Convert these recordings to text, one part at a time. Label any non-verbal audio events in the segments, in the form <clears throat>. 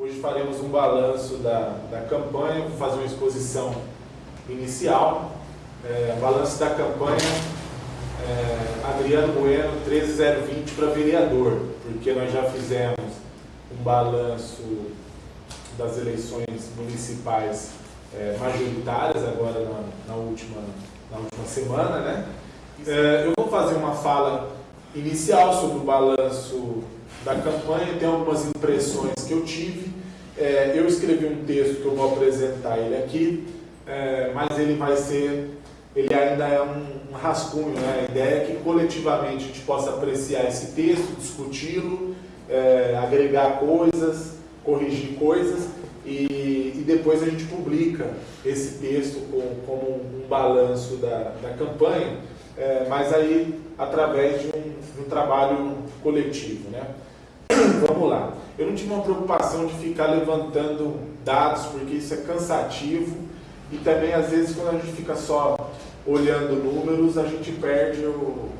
Hoje faremos um balanço da, da campanha, vou fazer uma exposição inicial. É, balanço da campanha é, Adriano Bueno 13020 para vereador, porque nós já fizemos um balanço das eleições municipais é, majoritárias agora na, na, última, na última semana, né? É, eu vou fazer uma fala inicial sobre o balanço da campanha, tem algumas impressões que eu tive. É, eu escrevi um texto que eu vou apresentar ele aqui, é, mas ele vai ser, ele ainda é um, um rascunho, né? A ideia é que coletivamente a gente possa apreciar esse texto, discuti-lo, é, agregar coisas, corrigir coisas e, e, depois a gente publica esse texto com, como um, um balanço da, da campanha, é, mas aí através de um, de um trabalho coletivo. Né? <coughs> Vamos lá. Eu não tive uma preocupação de ficar levantando dados, porque isso é cansativo e também às vezes quando a gente fica só olhando números, a gente perde o, o,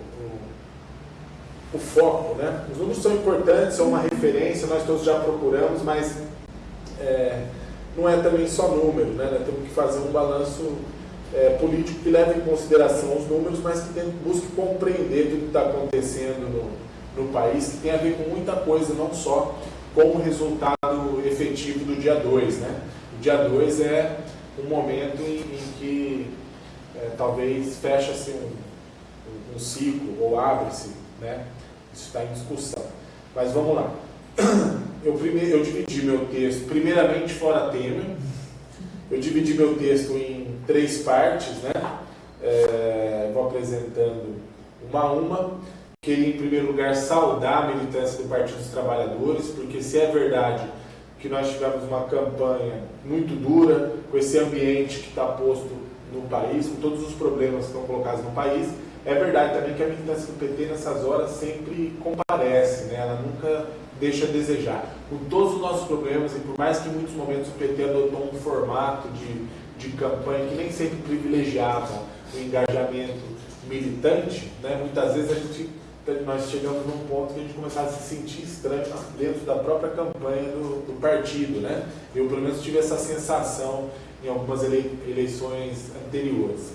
o foco. Né? Os números são importantes, são uma referência, nós todos já procuramos, mas é, não é também só número, né? Nós temos que fazer um balanço é, político que leve em consideração os números, mas que tem, busque compreender tudo que está acontecendo no, no país, que tem a ver com muita coisa, não só com o resultado efetivo do dia 2. Né? O dia 2 é um momento em, em que é, talvez fecha-se um, um, ciclo ou abre-se, né? isso está em discussão. Mas vamos lá. <clears throat> Eu, primeiro, eu dividi meu texto, primeiramente fora Temer, eu dividi meu texto em três partes, né? É, vou apresentando uma a uma. Queria, em primeiro lugar, saudar a militância do Partido dos Trabalhadores, porque se é verdade que nós tivemos uma campanha muito dura, com esse ambiente que está posto no país, com todos os problemas que estão colocados no país, é verdade também que a militância do PT nessas horas sempre comparece, né? ela nunca deixa a desejar. Com todos os nossos problemas, e por mais que em muitos momentos o PT adotou um formato de, de campanha que nem sempre privilegiava o engajamento militante, né? muitas vezes a gente, nós chegamos num ponto que a gente começava a se sentir estranho dentro da própria campanha do, do partido. Né? Eu, pelo menos, tive essa sensação em algumas eleições anteriores.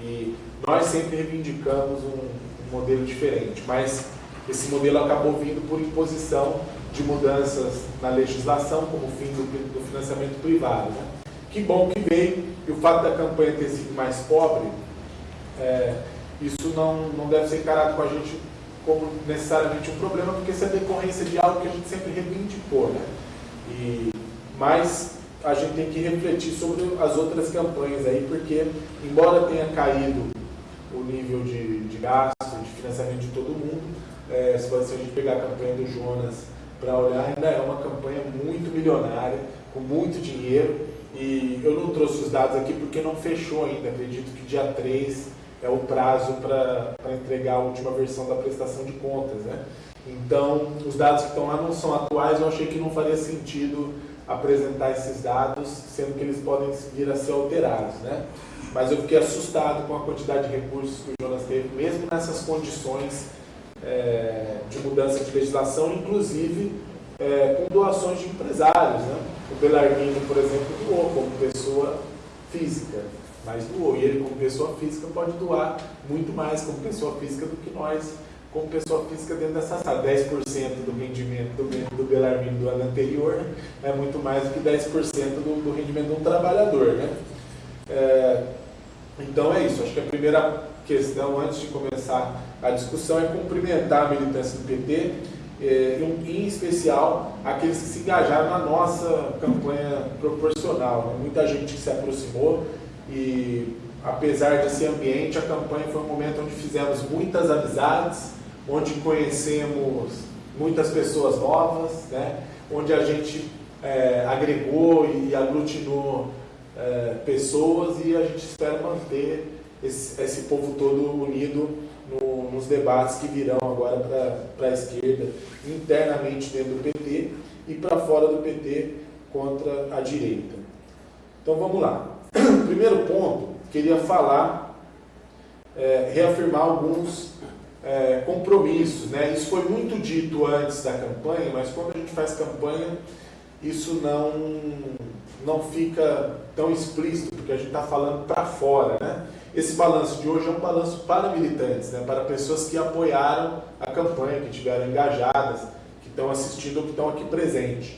E nós sempre reivindicamos um, um modelo diferente, mas esse modelo acabou vindo por imposição de mudanças na legislação, como o fim do, do financiamento privado. Né? Que bom que veio, e o fato da campanha ter sido mais pobre, é, isso não, não deve ser encarado com a gente como necessariamente um problema, porque isso é decorrência de algo que a gente sempre reivindicou. Né? E, mas a gente tem que refletir sobre as outras campanhas aí, porque embora tenha caído o nível de, de gasto, de financiamento de todo mundo, é, se a gente pegar a campanha do Jonas para olhar, ainda é uma campanha muito milionária, com muito dinheiro. E eu não trouxe os dados aqui porque não fechou ainda. Acredito que dia 3 é o prazo para entregar a última versão da prestação de contas. Né? Então, os dados que estão lá não são atuais, eu achei que não faria sentido apresentar esses dados, sendo que eles podem vir a ser alterados. Né? Mas eu fiquei assustado com a quantidade de recursos que o Jonas teve, mesmo nessas condições é, de mudança de legislação, inclusive é, com doações de empresários. Né? O Belarmino, por exemplo, doou como pessoa física, mas doou. E ele, como pessoa física, pode doar muito mais como pessoa física do que nós, como pessoa física dentro dessa sala. 10% do rendimento do, do Belarmino do ano anterior né? é muito mais do que 10% do, do rendimento de um trabalhador. Né? É, então é isso. Acho que a primeira questão, antes de começar a discussão, é cumprimentar a militância do PT, eh, em especial aqueles que se engajaram na nossa campanha proporcional. Né? Muita gente que se aproximou e, apesar desse ambiente, a campanha foi um momento onde fizemos muitas amizades, onde conhecemos muitas pessoas novas, né? onde a gente é, agregou e aglutinou é, pessoas e a gente espera manter esse, esse povo todo unido no, nos debates que virão agora para a esquerda, internamente dentro do PT e para fora do PT contra a direita. Então vamos lá. <coughs> Primeiro ponto, queria falar, é, reafirmar alguns é, compromissos. Né? Isso foi muito dito antes da campanha, mas quando a gente faz campanha, isso não, não fica tão explícito, porque a gente está falando para fora. Né? Esse balanço de hoje é um balanço para militantes, né? para pessoas que apoiaram a campanha, que estiveram engajadas, que estão assistindo ou que estão aqui presentes.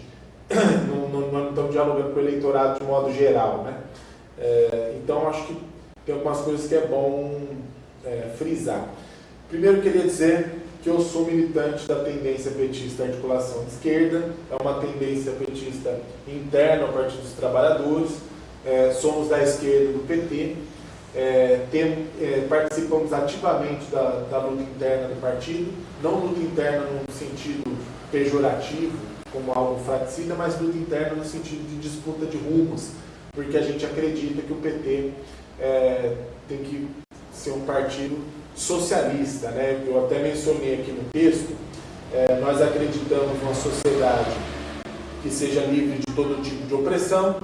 <coughs> não, não, não, estão dialogando com o eleitorado de modo geral. Né? É, então, acho que tem algumas coisas que é bom é, frisar. Primeiro, queria dizer que eu sou militante da tendência petista articulação de esquerda, é uma tendência petista interna ao Partido dos Trabalhadores, é, somos da esquerda do PT, é, tem, é, participamos ativamente da, da, luta interna do partido, não luta interna no sentido pejorativo, como algo fraticida, mas luta interna no sentido de disputa de rumos, porque a gente acredita que o PT é, tem que ser um partido socialista. Né? Eu até mencionei aqui no texto, é, nós acreditamos numa sociedade que seja livre de todo tipo de opressão,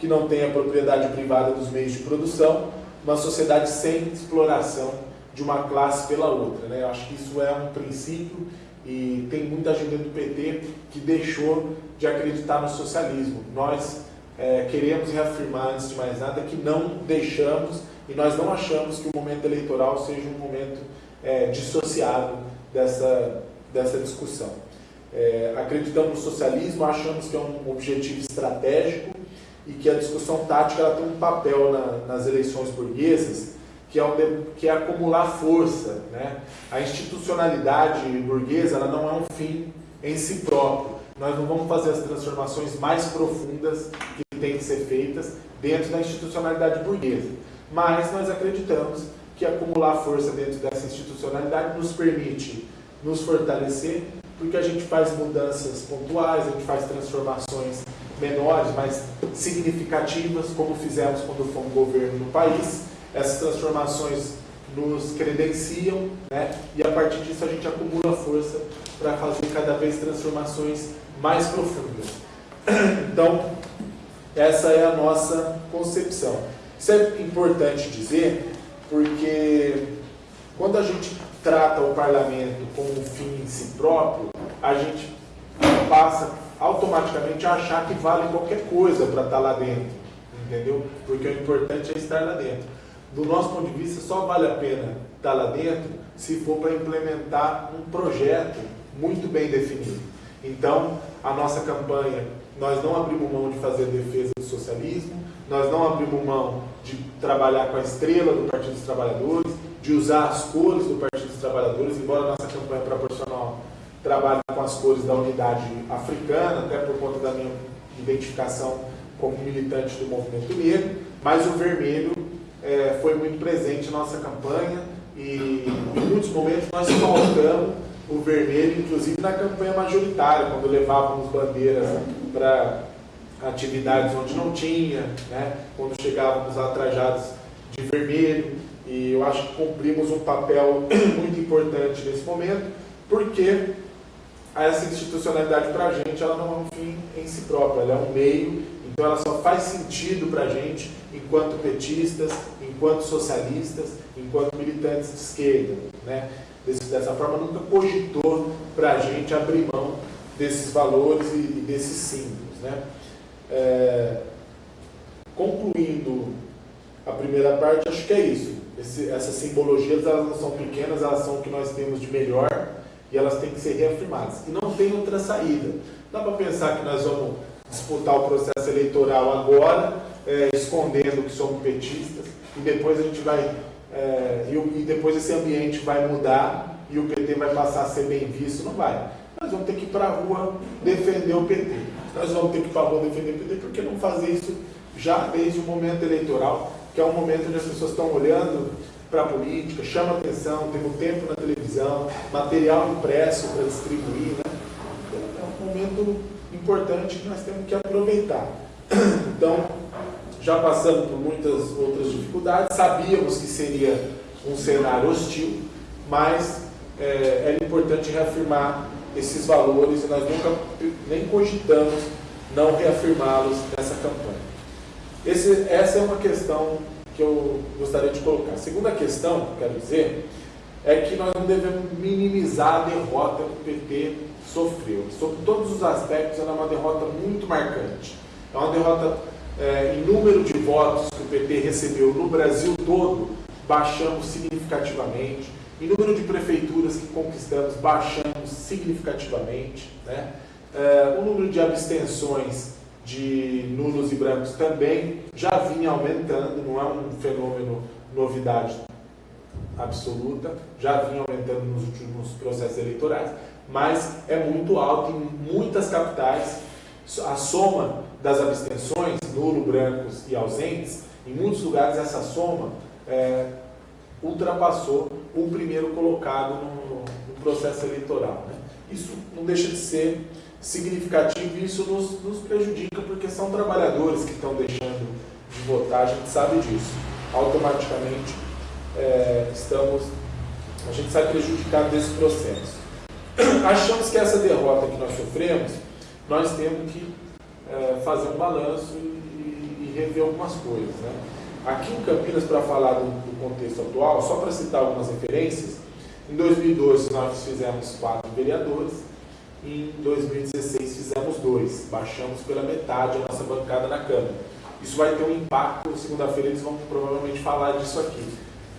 que não tenha propriedade privada dos meios de produção, uma sociedade sem exploração de uma classe pela outra. Né? Eu acho que isso é um princípio e tem muita gente do PT que deixou de acreditar no socialismo. Nós é, queremos reafirmar, antes de mais nada, que não deixamos e nós não achamos que o momento eleitoral seja um momento é, dissociado dessa, dessa discussão. É, acreditamos no socialismo, achamos que é um objetivo estratégico e que a discussão tática ela tem um papel na, nas eleições burguesas, que é, um, que é acumular força. Né? A institucionalidade burguesa ela não é um fim em si próprio. Nós não vamos fazer as transformações mais profundas que têm que ser feitas dentro da institucionalidade burguesa. Mas nós acreditamos que acumular força dentro dessa institucionalidade nos permite nos fortalecer, porque a gente faz mudanças pontuais, a gente faz transformações menores, mas significativas, como fizemos quando fomos governo no país. Essas transformações nos credenciam, né? e a partir disso a gente acumula força para fazer cada vez transformações mais profundas. <coughs> Então, essa é a nossa concepção. Isso é importante dizer porque quando a gente trata o parlamento como um fim em si próprio, a gente passa automaticamente a achar que vale qualquer coisa para estar lá dentro, entendeu? Porque o importante é estar lá dentro. Do nosso ponto de vista, só vale a pena estar lá dentro se for para implementar um projeto muito bem definido. Então, a nossa campanha, nós não abrimos mão de fazer defesa do socialismo, nós não abrimos mão de trabalhar com a estrela do Partido dos Trabalhadores, de usar as cores do Partido dos Trabalhadores, embora a nossa campanha proporcional trabalhe com as cores da unidade africana, até por conta da minha identificação como militante do movimento negro, mas o vermelho é, foi muito presente na nossa campanha e em muitos momentos nós colocamos o vermelho, inclusive na campanha majoritária, quando levávamos bandeiras para atividades onde não tinha, né? quando chegávamos a trajados de vermelho, e eu acho que cumprimos um papel <clears throat> muito importante nesse momento, porque essa institucionalidade para a gente ela não é um fim em si próprio, ela é um meio, então ela só faz sentido para a gente enquanto petistas, enquanto socialistas, enquanto militantes de esquerda. Né? Dessa forma, nunca cogitou para a gente abrir mão desses valores e, desses símbolos. Né? É, concluindo a primeira parte, acho que é isso. Esse, essas simbologias elas não são pequenas, elas são o que nós temos de melhor e elas têm que ser reafirmadas. E não tem outra saída. Dá para pensar que nós vamos disputar o processo eleitoral agora, é, escondendo que somos petistas, e depois a gente vai. É, e, e depois esse ambiente vai mudar e o PT vai passar a ser bem visto. Não vai. Nós vamos ter que ir para a rua defender o PT nós vamos ter que ir para a rua defender o PT, porque não fazer isso já desde o momento eleitoral, que é um momento onde as pessoas estão olhando para a política, chama atenção, temos tempo na televisão, material impresso para distribuir. Né? É um momento importante que nós temos que aproveitar. Então, já passamos por muitas outras dificuldades, sabíamos que seria um cenário hostil, mas é, era importante reafirmar esses valores e nós nunca nem cogitamos não reafirmá-los nessa campanha. Esse, essa é uma questão que eu gostaria de colocar. A segunda questão, quero dizer, é que nós não devemos minimizar a derrota que o PT sofreu. Sob todos os aspectos, ela é uma derrota muito marcante. É uma derrota é, em número de votos que o PT recebeu no Brasil todo, baixamos significativamente. Em número de prefeituras que conquistamos, baixamos significativamente. Né? É, o número de abstenções de nulos e brancos também já vinha aumentando, não é um fenômeno novidade absoluta, já vinha aumentando nos últimos processos eleitorais, mas é muito alto em muitas capitais. A soma das abstenções, nulo, brancos e ausentes, em muitos lugares essa soma é, ultrapassou o primeiro colocado no, no processo eleitoral. Né? Isso não deixa de ser significativo e isso nos, nos prejudica porque são trabalhadores que estão deixando de votar, a gente sabe disso. Automaticamente é, estamos, a gente sai prejudicado desse processo. <clears throat> Achamos que essa derrota que nós sofremos, nós temos que é, fazer um balanço e, e, rever algumas coisas. Né? Aqui em Campinas, para falar do, do, contexto atual, só para citar algumas referências, em 2012 nós fizemos quatro vereadores, em 2016 fizemos dois, baixamos pela metade a nossa bancada na Câmara. Isso vai ter um impacto, segunda-feira eles vão provavelmente falar disso aqui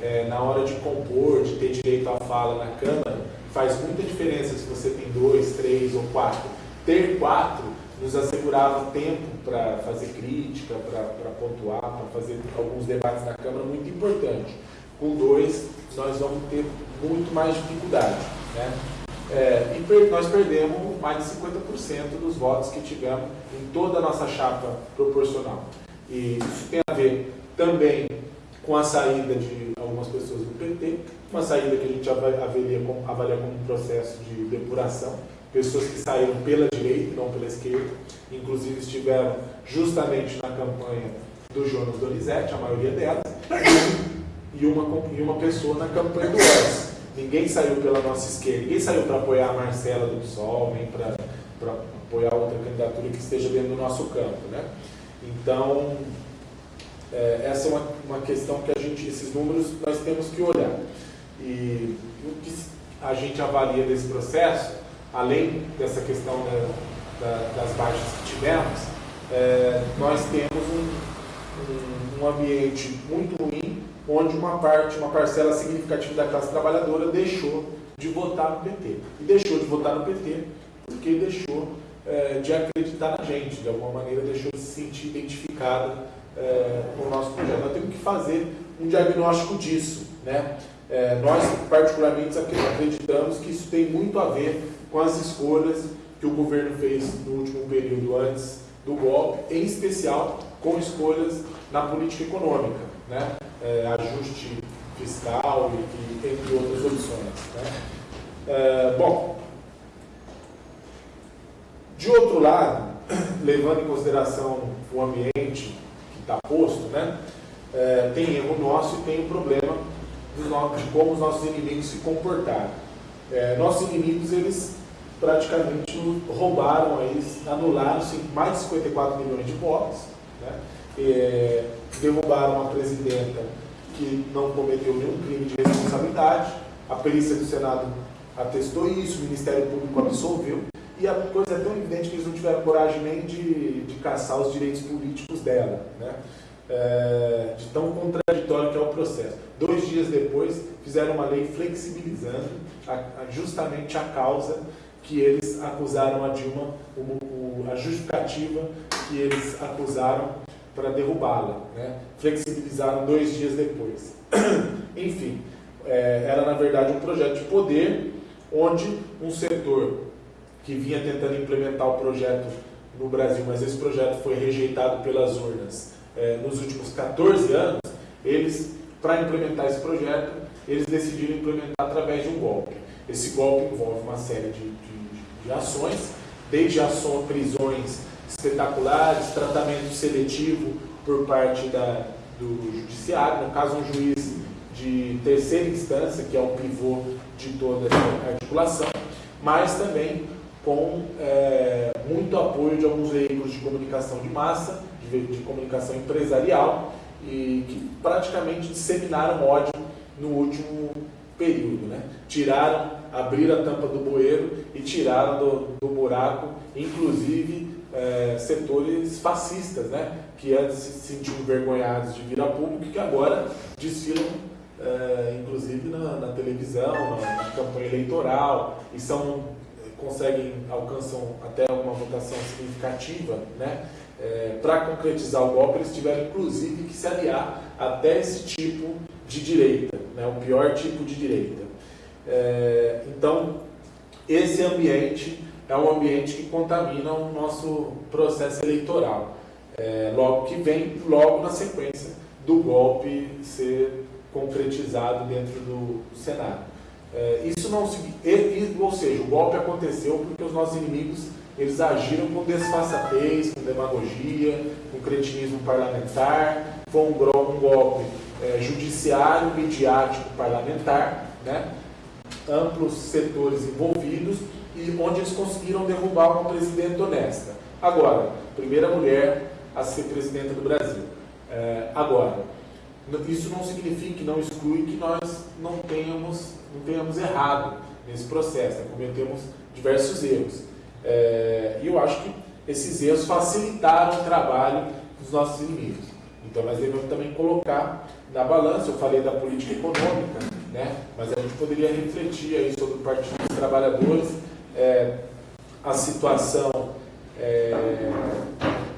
é, na hora de compor, de ter direito à fala na Câmara, faz muita diferença se você tem dois, três ou quatro. Ter quatro nos assegurava tempo para fazer crítica, para pontuar, para fazer alguns debates na Câmara muito importante. Com dois, nós vamos ter muito mais dificuldade. Né? É, e per nós perdemos mais de 50% dos votos que tivemos em toda a nossa chapa proporcional. E isso tem a ver também com a saída de algumas pessoas do PT, uma saída que a gente avalia como, avalia como um processo de depuração, pessoas que saíram pela direita, não pela esquerda, inclusive estiveram justamente na campanha do Jonas Donizete, a maioria delas, e uma, e uma pessoa na campanha do Oz. Ninguém saiu pela nossa esquerda, ninguém saiu para apoiar a Marcela do PSOL, nem para apoiar outra candidatura que esteja dentro do nosso campo. Né? Então, é, essa é uma, uma questão que a gente, esses números, nós temos que olhar. E o que a gente avalia desse processo, além dessa questão da, da, das baixas que tivemos, é, nós temos um, um, um, ambiente muito ruim, onde uma parte, uma parcela significativa da classe trabalhadora deixou de votar no PT. E deixou de votar no PT porque deixou é, de acreditar na gente, de alguma maneira deixou de se sentir identificada é, o nosso projeto. Nós temos que fazer um diagnóstico disso. Né? É, nós, particularmente, acreditamos que isso tem muito a ver com as escolhas que o governo fez no último período antes do golpe, em especial com escolhas na política econômica, né? É, ajuste fiscal e, e, entre outras opções. Né? É, bom, de outro lado, <clears throat> levando em consideração o ambiente está posto, né? É, tem erro nosso e tem o problema de como os nossos inimigos se comportaram. É, nossos inimigos, eles praticamente roubaram, eles anularam mais de 54 milhões de votos, né? É, derrubaram a presidenta que não cometeu nenhum crime de responsabilidade, a perícia do Senado atestou isso, o Ministério Público absolveu, e a coisa é tão evidente que eles não tiveram coragem nem de, de caçar os direitos políticos dela, né? É, de tão contraditório que é o processo. Dois dias depois, fizeram uma lei flexibilizando a, a, justamente a causa que eles acusaram a Dilma, a justificativa que eles acusaram para derrubá-la. Né? Flexibilizaram dois dias depois. <clears throat> Enfim, é, era na verdade um projeto de poder onde um setor que vinha tentando implementar o projeto no Brasil, mas esse projeto foi rejeitado pelas urnas é, nos últimos 14 anos, eles, para implementar esse projeto, eles decidiram implementar através de um golpe. Esse golpe envolve uma série de, de, de ações, desde ações, prisões espetaculares, tratamento seletivo por parte da, do judiciário, no caso um juiz de terceira instância, que é o pivô de toda essa articulação, mas também com é, muito apoio de alguns veículos de comunicação de massa, de, de comunicação empresarial, e que praticamente disseminaram ódio no último período. Né? Tiraram, abriram a tampa do bueiro e tiraram do, do buraco, inclusive é, setores fascistas, né? que antes se sentiam envergonhados de vir a público e que agora desfilam, é, inclusive na, na televisão, na, na, campanha eleitoral, e são, conseguem, alcançam até uma votação significativa, né? É, para concretizar o golpe, eles tiveram inclusive que se aliar até esse tipo de direita, né? o pior tipo de direita. É, então, esse ambiente é um ambiente que contamina o nosso processo eleitoral. É, logo que vem, logo na sequência do golpe ser concretizado dentro do Senado. É, isso não se, ou seja, o golpe aconteceu porque os nossos inimigos eles agiram com desfaçatez, com demagogia, com cretinismo parlamentar, foi um, golpe é, judiciário, midiático, parlamentar, né? Amplos setores envolvidos e onde eles conseguiram derrubar uma presidenta honesta. Agora, primeira mulher a ser presidenta do Brasil. É, agora, isso não significa, não exclui que nós não tenhamos, não tenhamos errado nesse processo, né? cometemos diversos erros. É, e eu acho que esses erros facilitaram o trabalho dos nossos inimigos. Então nós devemos também colocar na balança, eu falei da política econômica, né? mas a gente poderia refletir aí sobre o Partido dos Trabalhadores, é, a situação, é,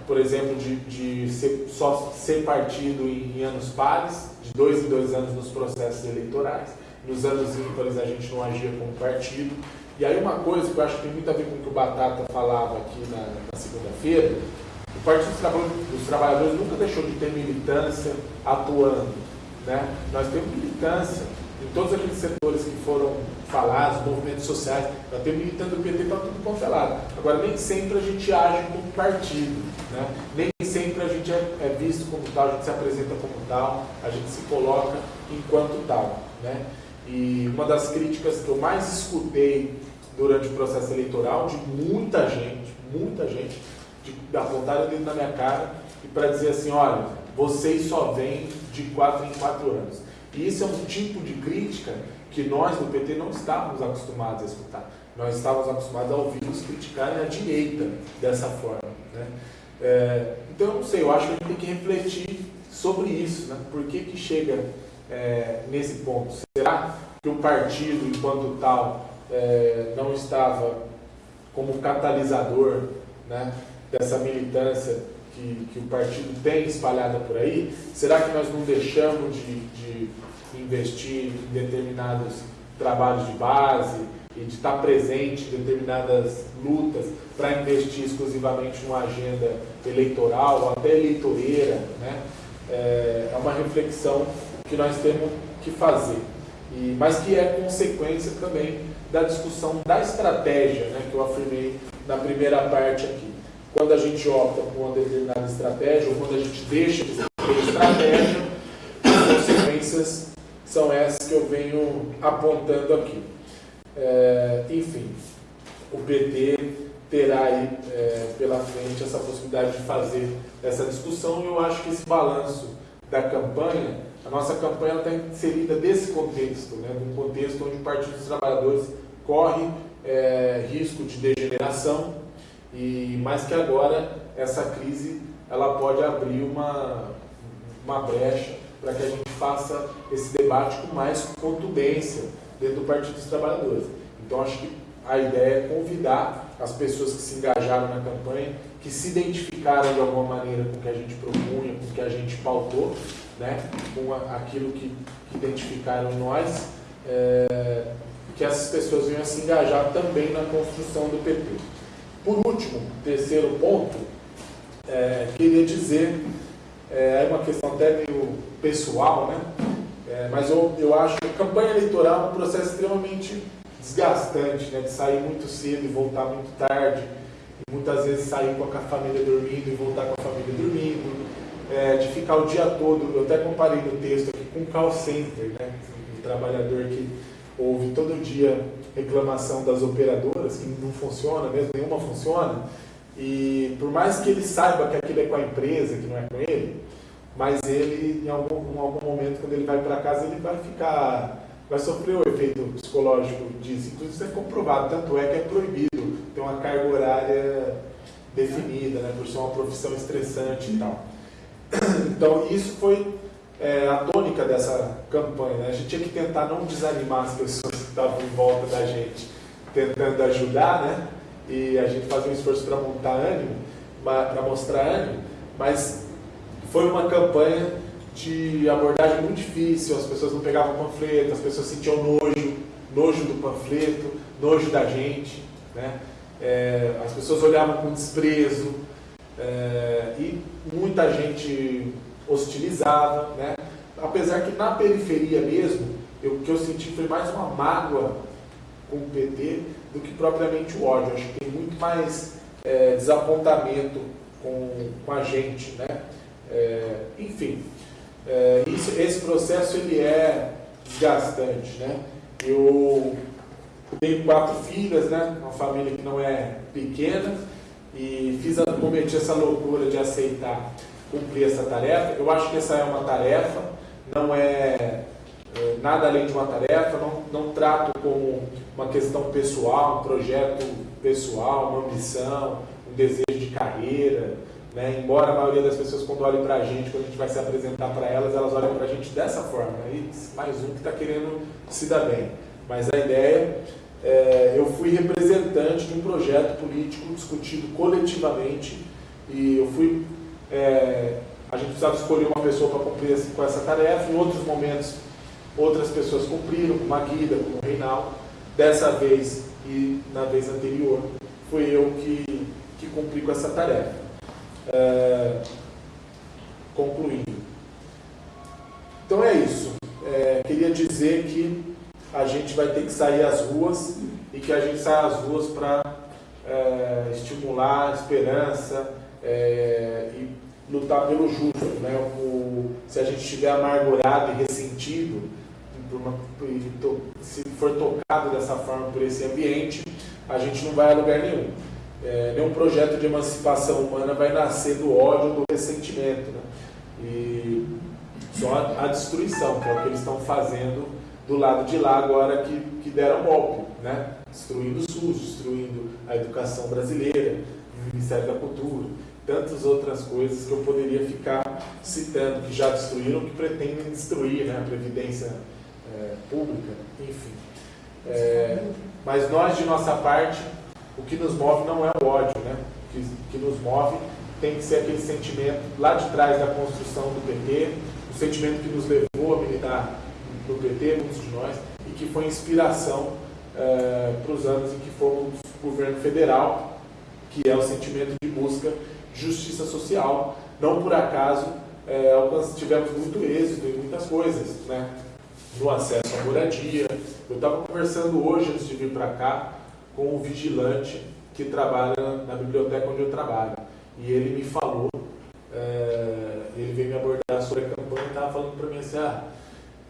por exemplo, de, de ser, só ser partido em, em anos pares, de dois em dois anos nos processos eleitorais. Nos anos ímpares a gente não agia como partido. E aí uma coisa que eu acho que tem muito a ver com o que o Batata falava aqui na, na segunda-feira, o Partido dos Trabalhadores nunca deixou de ter militância atuando. Né? Nós temos militância todos aqueles setores que foram falados, movimentos sociais, nós temos militando do PT para tudo quanto é lado. Agora, nem sempre a gente age como partido, né? nem sempre a gente é, é, visto como tal, a gente se apresenta como tal, a gente se coloca enquanto tal. Né? E uma das críticas que eu mais escutei durante o processo eleitoral de muita gente, muita gente, de apontar o dedo na minha cara e para dizer assim, olha, vocês só vêm de quatro em quatro anos. E isso é um tipo de crítica que nós do PT não estávamos acostumados a escutar. Nós estávamos acostumados a ouvir-nos criticarem a direita dessa forma. Né? É, então, não sei, eu acho que a gente tem que refletir sobre isso. Né? Por que, que chega é, nesse ponto? Será que o partido, enquanto tal, é, não estava como catalisador né, dessa militância que, que, o partido tem espalhada por aí? Será que nós não deixamos de, de investir em determinados trabalhos de base e de estar presente em determinadas lutas para investir exclusivamente numa agenda eleitoral ou até eleitoreira? Né? É, é uma reflexão que nós temos que fazer, e, mas que é consequência também da discussão da estratégia, né, que eu afirmei na primeira parte aqui. Quando a gente opta por uma determinada estratégia, ou quando a gente deixa de ter estratégia, as consequências são essas que eu venho apontando aqui. É, enfim, o PT terá aí é, pela frente essa possibilidade de fazer essa discussão e eu acho que esse balanço da campanha, a nossa campanha está inserida desse contexto, né, num contexto onde o Partido dos Trabalhadores corre é, risco de degeneração, e mais que agora essa crise ela pode abrir uma, uma brecha para que a gente faça esse debate com mais contundência dentro do Partido dos Trabalhadores. Então acho que a ideia é convidar as pessoas que se engajaram na campanha, que se identificaram de alguma maneira com o que a gente propunha, com o que a gente pautou, né, com aquilo que, que identificaram nós, é, que essas pessoas venham a se engajar também na construção do PT. Por último, terceiro ponto, é, queria dizer, é, uma questão até meio pessoal, né? É, mas eu, eu acho que a campanha eleitoral é um processo extremamente desgastante, né? de sair muito cedo e voltar muito tarde, e muitas vezes sair com a família dormindo e voltar com a família dormindo, é, de ficar o dia todo, eu até comparei no texto aqui com o call center, né? o trabalhador que ouve todo dia reclamação das operadoras, que não funciona mesmo, nenhuma funciona, e por mais que ele saiba que aquilo é com a empresa, que não é com ele, mas ele, em algum, em algum momento, quando ele vai para casa, ele vai ficar vai sofrer o efeito psicológico disso. Inclusive, isso é comprovado, tanto é que é proibido ter uma carga horária definida, né, por ser uma profissão estressante e tal. Então, isso foi é, a tônica dessa campanha. Né? A gente tinha que tentar não desanimar as pessoas que estavam em volta da gente, tentando ajudar, né? E a gente fazia um esforço para montar ânimo, para mostrar ânimo, mas foi uma campanha de abordagem muito difícil, as pessoas não pegavam panfleto, as pessoas sentiam nojo, nojo do panfleto, nojo da gente, né? É, as pessoas olhavam com desprezo é, e muita gente hostilizava, né? Apesar que na periferia mesmo, eu, o que eu senti foi mais uma mágoa com o PT do que propriamente o ódio. Acho que tem muito mais é, desapontamento com, com a gente, né? É, enfim, é, isso, esse processo ele é desgastante, né? Eu tenho quatro filhas, né? Uma família que não é pequena e fiz, cometi essa loucura de aceitar cumprir essa tarefa. Eu acho que essa é uma tarefa, não é, é nada além de uma tarefa, não, não trato como uma questão pessoal, um projeto pessoal, uma ambição, um desejo de carreira, né? Embora a maioria das pessoas, quando olhem para a gente, quando a gente vai se apresentar para elas, elas olham para a gente dessa forma. Aí, mais um que está querendo se dar bem. Mas a ideia, é, eu fui representante de um projeto político discutido coletivamente e eu fui. É, a gente precisava escolher uma pessoa para cumprir com essa tarefa. Em outros momentos, outras pessoas cumpriram, como a Guida, como o Reinaldo. Dessa vez e na vez anterior, fui eu que, que cumpri com essa tarefa. É, concluindo. Então é isso. É, queria dizer que a gente vai ter que sair às ruas e que a gente sai às ruas para é, estimular a esperança é, e lutar pelo justo. Né? O, se a gente estiver amargurado e ressentido, uma, se for tocado dessa forma por esse ambiente, a gente não vai a lugar nenhum. É, nenhum projeto de emancipação humana vai nascer do ódio, do ressentimento. Né? E só a, a, destruição, que é o que eles estão fazendo do lado de lá agora que, que deram golpe, né? destruindo o SUS, destruindo a educação brasileira, o Ministério da Cultura, tantas outras coisas que eu poderia ficar citando, que já destruíram, que pretendem destruir né? a Previdência é, Pública, enfim. É, mas nós, de nossa parte, o que nos move não é o ódio, né? O que, que nos move tem que ser aquele sentimento lá de trás da construção do PT, o sentimento que nos levou a militar no PT, muitos de nós, e que foi inspiração é, para os anos em que fomos governo federal, que é o sentimento de busca justiça social. Não por acaso é, tivemos muito êxito em muitas coisas, né? no acesso à moradia. Eu estava conversando hoje, antes de vir para cá, com o vigilante que trabalha na biblioteca onde eu trabalho. E ele me falou, é, ele veio me abordar sobre a campanha e estava falando para mim assim, ah,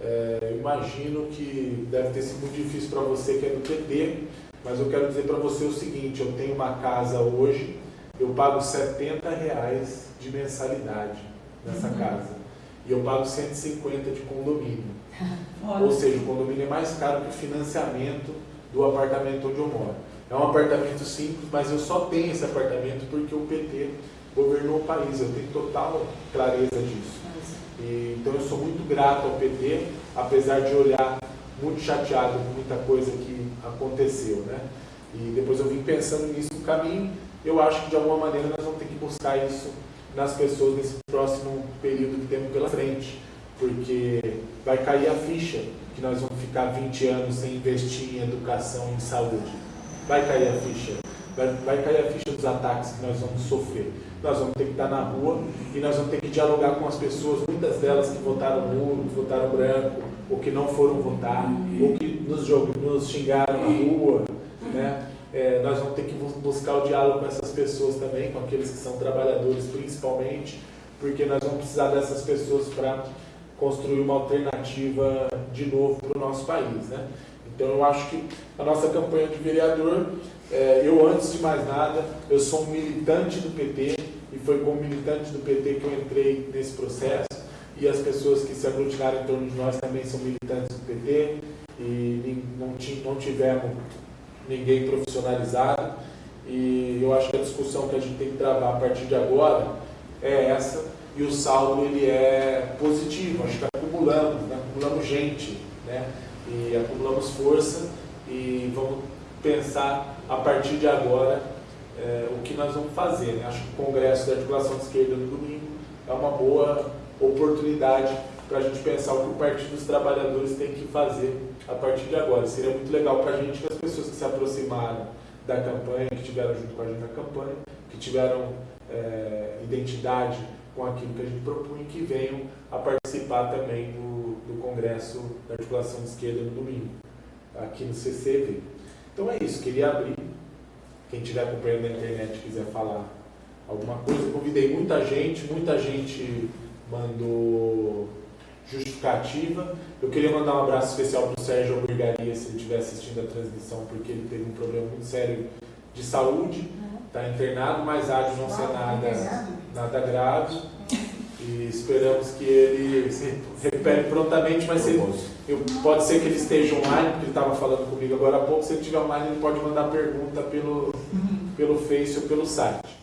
é, imagino que deve ter sido muito difícil para você que é do PT, mas eu quero dizer para você o seguinte, eu tenho uma casa hoje, eu pago 70 reais de mensalidade nessa uhum. casa. E eu pago 150 de condomínio. <laughs> Ou seja, o condomínio é mais caro que o financiamento do apartamento onde eu moro. É um apartamento simples, mas eu só tenho esse apartamento porque o PT governou o país. Eu tenho total clareza disso. E, então eu sou muito grato ao PT, apesar de olhar muito chateado com muita coisa que aconteceu. Né? E depois eu vim pensando nisso no caminho. Eu acho que de alguma maneira nós vamos ter que buscar isso nas pessoas nesse próximo período que temos pela frente. Porque vai cair a ficha que nós vamos ficar 20 anos sem investir em educação e em saúde. Vai cair a ficha. Vai, vai cair a ficha dos ataques que nós vamos sofrer. Nós vamos ter que estar na rua e nós vamos ter que dialogar com as pessoas, muitas delas que votaram nulo, que votaram branco, ou que não foram votar, ou que nos, nos xingaram na rua. Né? É, nós vamos ter que buscar o diálogo com essas pessoas também, com aqueles que são trabalhadores principalmente, porque nós vamos precisar dessas pessoas para construir uma alternativa de novo para o nosso país. Né? Então eu acho que a nossa campanha de vereador, é, eu antes de mais nada, eu sou um militante do PT e foi como militante do PT que eu entrei nesse processo e as pessoas que se aglutinaram em torno de nós também são militantes do PT e não, não tivemos ninguém profissionalizado. E eu acho que a discussão que a gente tem que travar a partir de agora é essa, e o saldo ele é positivo, acho que acumulamos, né? acumulamos gente, né? e acumulamos força, e vamos pensar a partir de agora é, o que nós vamos fazer. Né? Acho que o Congresso da Articulação de Esquerda no domingo é uma boa oportunidade para a gente pensar o que o Partido dos Trabalhadores tem que fazer a partir de agora. Seria muito legal para a gente que as pessoas que se aproximaram da campanha, que tiveram junto com a gente na campanha, que tiveram é, identidade com aquilo que a gente propunha, que venham a participar também do, do Congresso da Articulação de Esquerda no domingo, aqui no CCV. Então é isso, queria abrir. Quem estiver acompanhando na internet quiser falar alguma coisa, convidei muita gente, muita gente mandou justificativa. Eu queria mandar um abraço especial para o Sérgio Albergaria, se ele estiver assistindo a transmissão, porque ele teve um problema muito sério de saúde, está internado, mas há de não ser nada, nada grave. E esperamos que ele se recupere prontamente, mas se ele, eu, pode ser que ele esteja online, porque ele estava falando comigo agora há pouco. Se ele estiver online, ele pode mandar pergunta pelo, pelo Face ou pelo site.